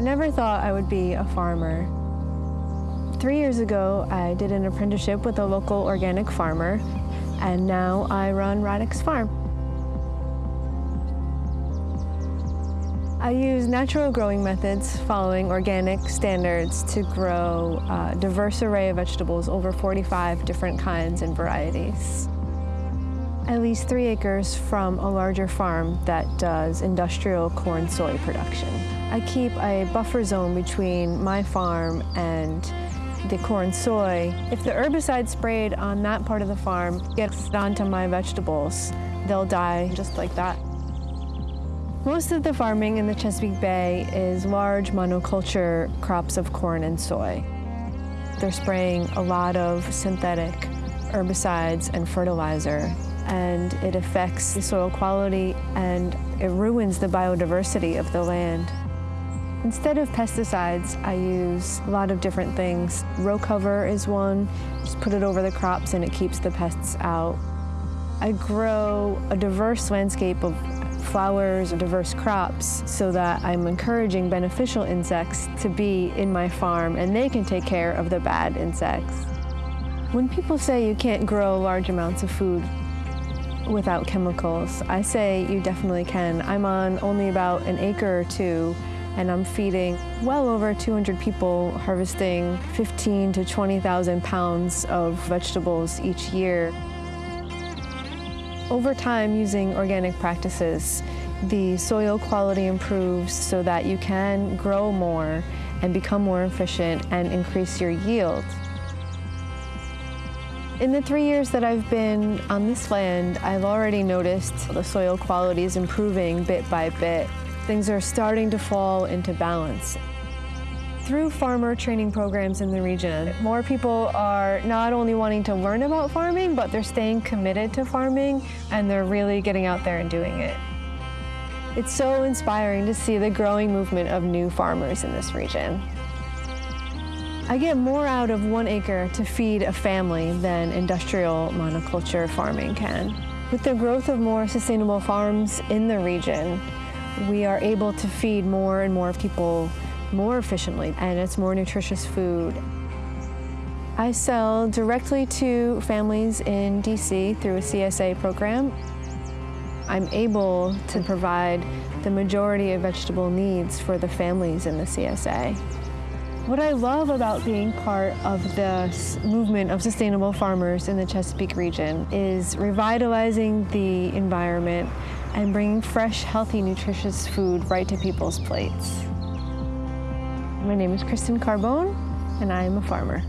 I never thought I would be a farmer. Three years ago, I did an apprenticeship with a local organic farmer, and now I run Radix Farm. I use natural growing methods following organic standards to grow a diverse array of vegetables, over 45 different kinds and varieties. At least three acres from a larger farm that does industrial corn soy production. I keep a buffer zone between my farm and the corn soy. If the herbicide sprayed on that part of the farm gets onto my vegetables, they'll die just like that. Most of the farming in the Chesapeake Bay is large monoculture crops of corn and soy. They're spraying a lot of synthetic herbicides and fertilizer, and it affects the soil quality and it ruins the biodiversity of the land. Instead of pesticides, I use a lot of different things. Row cover is one, just put it over the crops and it keeps the pests out. I grow a diverse landscape of flowers and diverse crops so that I'm encouraging beneficial insects to be in my farm and they can take care of the bad insects. When people say you can't grow large amounts of food without chemicals, I say you definitely can. I'm on only about an acre or two and I'm feeding well over 200 people, harvesting 15 to 20,000 pounds of vegetables each year. Over time, using organic practices, the soil quality improves so that you can grow more and become more efficient and increase your yield. In the three years that I've been on this land, I've already noticed the soil quality is improving bit by bit things are starting to fall into balance. Through farmer training programs in the region, more people are not only wanting to learn about farming, but they're staying committed to farming and they're really getting out there and doing it. It's so inspiring to see the growing movement of new farmers in this region. I get more out of one acre to feed a family than industrial monoculture farming can. With the growth of more sustainable farms in the region, we are able to feed more and more people more efficiently and it's more nutritious food. I sell directly to families in DC through a CSA program. I'm able to provide the majority of vegetable needs for the families in the CSA. What I love about being part of this movement of sustainable farmers in the Chesapeake region is revitalizing the environment and bringing fresh, healthy, nutritious food right to people's plates. My name is Kristen Carbone, and I am a farmer.